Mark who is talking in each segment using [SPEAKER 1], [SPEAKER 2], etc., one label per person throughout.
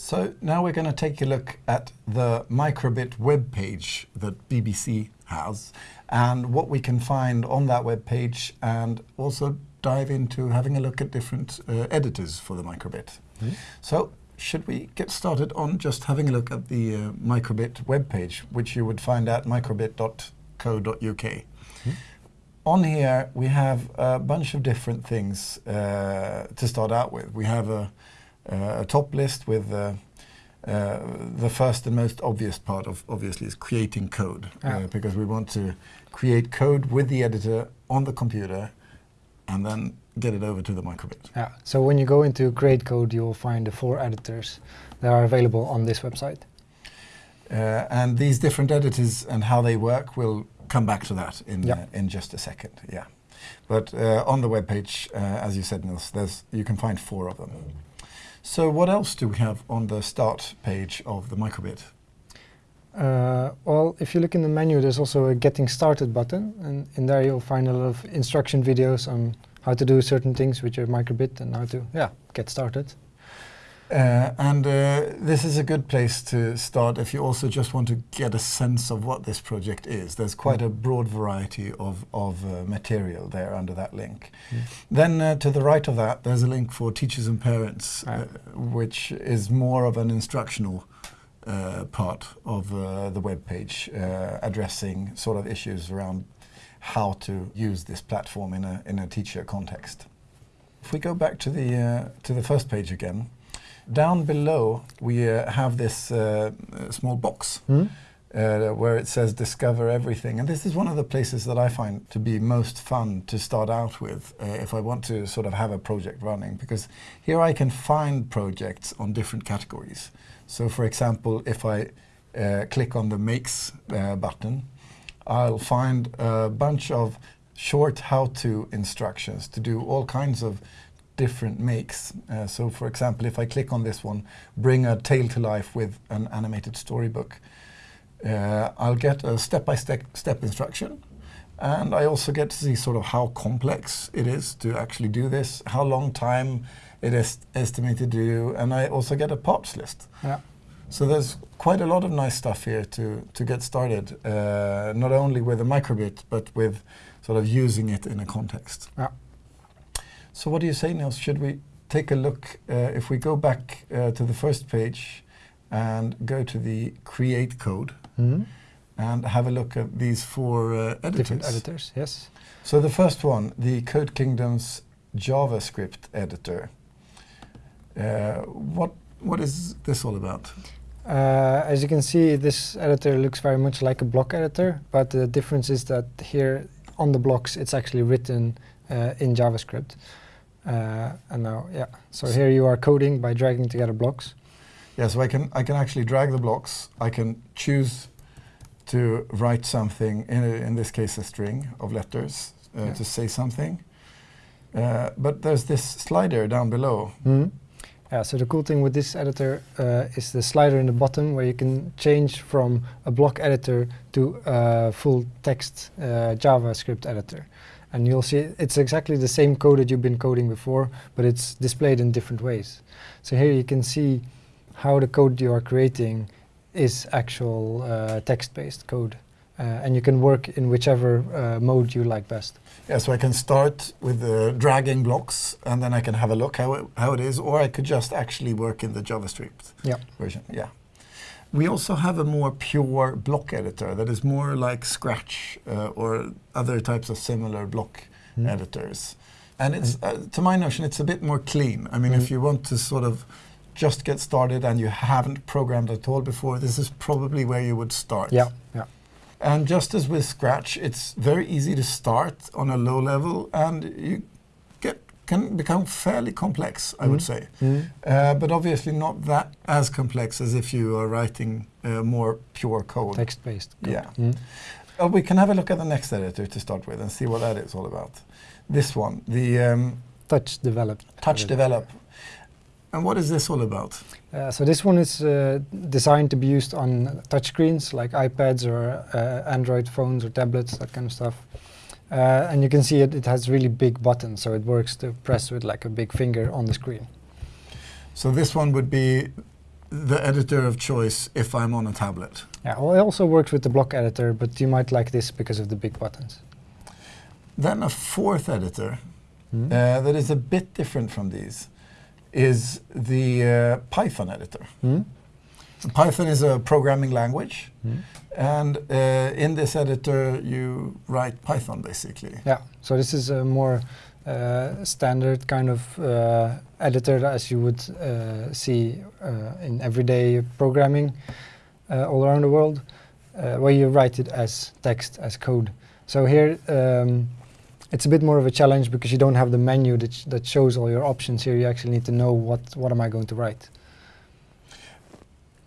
[SPEAKER 1] So now we're going to take a look at the microbit web page that BBC has and what we can find on that web page and also dive into having a look at different uh, editors for the microbit.
[SPEAKER 2] Mm.
[SPEAKER 1] So should we get started on just having a look at the uh, microbit web page, which you would find at microbit.co.uk.
[SPEAKER 2] Mm.
[SPEAKER 1] On here, we have a bunch of different things uh, to start out with. We have a, a top list with uh, uh, the first and most obvious part of obviously is creating code uh, because we want to create code with the editor on the computer and then get it over to the microbit.
[SPEAKER 2] Yeah. So when you go into Create Code, you will find the four editors that are available on this website.
[SPEAKER 1] Uh, and these different editors and how they work, we'll come back to that in
[SPEAKER 2] Yeah.
[SPEAKER 1] uh, in just a second. Yeah, but uh, on the web page, uh, as you said, Nils, there's you can find four of them. So what else do we have on the start page of the microbit?
[SPEAKER 2] Uh, well, if you look in the menu, there's also a Getting Started button, and in there you'll find a lot of instruction videos on how to do certain things with your microbit and how to, yeah, get started.
[SPEAKER 1] Uh, and uh, this is a good place to start if you also just want to get a sense of what this project is. There's quite a broad variety of, of uh, material there under that link.
[SPEAKER 2] Mm.
[SPEAKER 1] Then uh, to the right of that, there's a link for teachers and parents,
[SPEAKER 2] Ah.
[SPEAKER 1] uh, which is more of an instructional uh, part of uh, the web page, uh, addressing sort of issues around how to use this platform in a, in a teacher context. If we go back to the, uh, to the first page again, down below we uh, have this uh, small box
[SPEAKER 2] Hmm?
[SPEAKER 1] uh, where it says discover everything. And this is one of the places that I find to be most fun to start out with uh, if I want to sort of have a project running because here I can find projects on different categories. So for example, if I uh, click on the makes uh, button, I'll find a bunch of short how-to instructions to do all kinds of different makes. Uh, so for example, if I click on this one, bring a tale to life with an animated storybook, uh, I'll get a step-by-step step instruction. And I also get to see sort of how complex it is to actually do this, how long time it is estimated to do, and I also get a parts list.
[SPEAKER 2] Yeah.
[SPEAKER 1] So there's quite a lot of nice stuff here to, to get started, uh, not only with a microbit, but with sort of using it in a context.
[SPEAKER 2] Yeah.
[SPEAKER 1] So what do you say, Niels? Should we take a look, uh, if we go back uh, to the first page and go to the create code
[SPEAKER 2] Hmm?
[SPEAKER 1] and have a look at these four uh, editors.
[SPEAKER 2] Different editors, yes.
[SPEAKER 1] So the first one, the Code Kingdom's JavaScript editor. Uh, what, what is this all about?
[SPEAKER 2] Uh, as you can see, this editor looks very much like a block editor, but the difference is that here on the blocks, it's actually written uh, in JavaScript. Uh, and now, yeah, so here you are coding by dragging together blocks.
[SPEAKER 1] Yeah, so I can, I can actually drag the blocks. I can choose to write something, in, a, in this case a string of letters, uh,
[SPEAKER 2] Yeah.
[SPEAKER 1] to say something. Uh, but there's this slider down below.
[SPEAKER 2] Mhm. Yeah, so the cool thing with this editor uh, is the slider in the bottom where you can change from a block editor to a full text uh, JavaScript editor. And you'll see it's exactly the same code that you've been coding before, but it's displayed in different ways. So here you can see how the code you are creating is actual uh, text-based code. Uh, and you can work in whichever uh, mode you like best.
[SPEAKER 1] Yeah, so I can start with uh, dragging blocks and then I can have a look how it, how it is, or I could just actually work in the JavaScript
[SPEAKER 2] Yeah.
[SPEAKER 1] version. Yeah. We also have a more pure block editor that is more like Scratch uh, or other types of similar block
[SPEAKER 2] Mm.
[SPEAKER 1] editors. And it's, uh, to my notion, it's a bit more clean. I mean,
[SPEAKER 2] Mm.
[SPEAKER 1] if you want to sort of just get started and you haven't programmed at all before, this is probably where you would start.
[SPEAKER 2] Yeah, yeah.
[SPEAKER 1] And just as with Scratch, it's very easy to start on a low level and you get can become fairly complex, I would
[SPEAKER 2] Mhm.
[SPEAKER 1] say.
[SPEAKER 2] Mhm.
[SPEAKER 1] Uh, but obviously not that as complex as if you are writing uh, more pure code.
[SPEAKER 2] Text-based code.
[SPEAKER 1] Yeah.
[SPEAKER 2] Mhm.
[SPEAKER 1] Uh, we can have a look at the next editor to start with and see what that is all about. This one, the um,
[SPEAKER 2] Touch developed.
[SPEAKER 1] Touch. Develop. And what is this all about?
[SPEAKER 2] Uh, so this one is uh, designed to be used on touchscreens like iPads or uh, Android phones or tablets, that kind of stuff. Uh, and you can see it, it has really big buttons, so it works to press with like a big finger on the screen.
[SPEAKER 1] So this one would be the editor of choice if I'm on a tablet.
[SPEAKER 2] Yeah, well, it also works with the block editor, but you might like this because of the big buttons.
[SPEAKER 1] Then a fourth editor
[SPEAKER 2] Hmm?
[SPEAKER 1] uh, that is a bit different from these is the uh, Python editor.
[SPEAKER 2] Hmm?
[SPEAKER 1] Python is a programming language,
[SPEAKER 2] Hmm?
[SPEAKER 1] and uh, in this editor you write Python basically.
[SPEAKER 2] Yeah, so this is a more uh, standard kind of uh, editor as you would uh, see uh, in everyday programming uh, all around the world, uh, where you write it as text, as code. So here um, it's a bit more of a challenge because you don't have the menu that, sh that shows all your options. Here you actually need to know what, what am I going to write.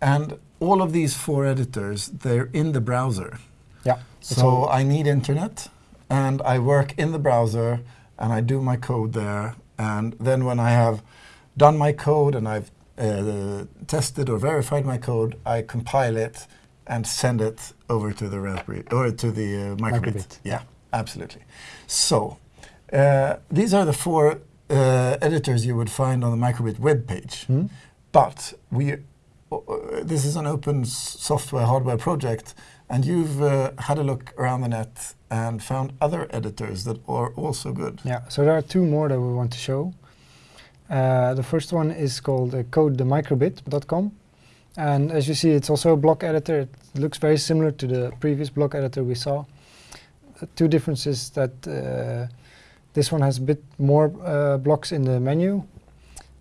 [SPEAKER 1] And all of these four editors, they're in the browser.
[SPEAKER 2] Yeah.
[SPEAKER 1] So I need internet, and I work in the browser, and I do my code there. And then when I have done my code and I've uh, tested or verified my code, I compile it and send it over to the Raspberry or to the uh, microbit.
[SPEAKER 2] Microbit,
[SPEAKER 1] Yeah, absolutely. So uh, these are the four uh, editors you would find on the microbit web page.
[SPEAKER 2] Hmm?
[SPEAKER 1] But we, uh, this is an open software hardware project, and you've uh, had a look around the net and found other editors that are also good.
[SPEAKER 2] Yeah, so there are two more that we want to show. Uh, the first one is called uh, codethemicrobit.com. And as you see, it's also a block editor. It looks very similar to the previous block editor we saw. Two differences that uh, this one has a bit more uh, blocks in the menu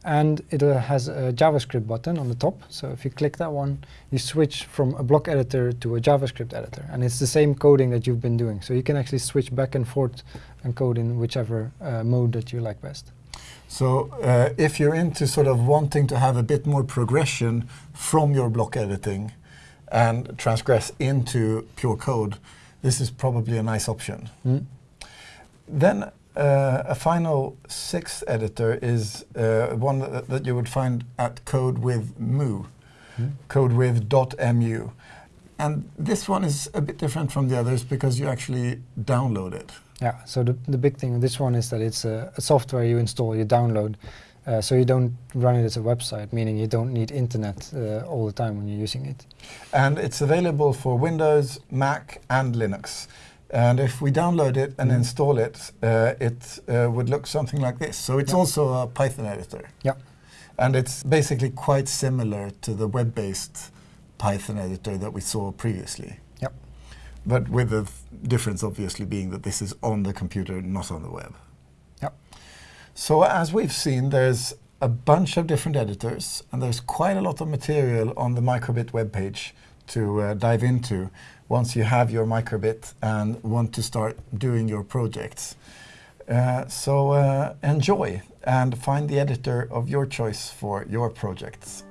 [SPEAKER 2] and it uh, has a JavaScript button on the top. So if you click that one, you switch from a block editor to a JavaScript editor. And it's the same coding that you've been doing. So you can actually switch back and forth and code in whichever uh, mode that you like best.
[SPEAKER 1] So uh, if you're into sort of wanting to have a bit more progression from your block editing and transgress into pure code, this is probably a nice option.
[SPEAKER 2] Mm.
[SPEAKER 1] Then uh, a final sixth editor is uh, one that, that you would find at Code with Mu,
[SPEAKER 2] Mm.
[SPEAKER 1] Code with .mu. And this one is a bit different from the others because you actually download it.
[SPEAKER 2] Yeah, so the, the big thing with this one is that it's a, a software you install, you download, uh, so you don't run it as a website, meaning you don't need internet uh, all the time when you're using it.
[SPEAKER 1] And it's available for Windows, Mac, and Linux. And if we download it and
[SPEAKER 2] Mm.
[SPEAKER 1] install it, uh, it uh, would look something like this. So it's also a Python editor.
[SPEAKER 2] Yeah.
[SPEAKER 1] And it's basically quite similar to the web-based Python editor that we saw previously.
[SPEAKER 2] Yep.
[SPEAKER 1] But with the difference, obviously, being that this is on the computer, not on the web. So as we've seen, there's a bunch of different editors, and there's quite a lot of material on the Microbit webpage to uh, dive into once you have your Microbit and want to start doing your projects. Uh, so uh, enjoy and find the editor of your choice for your projects.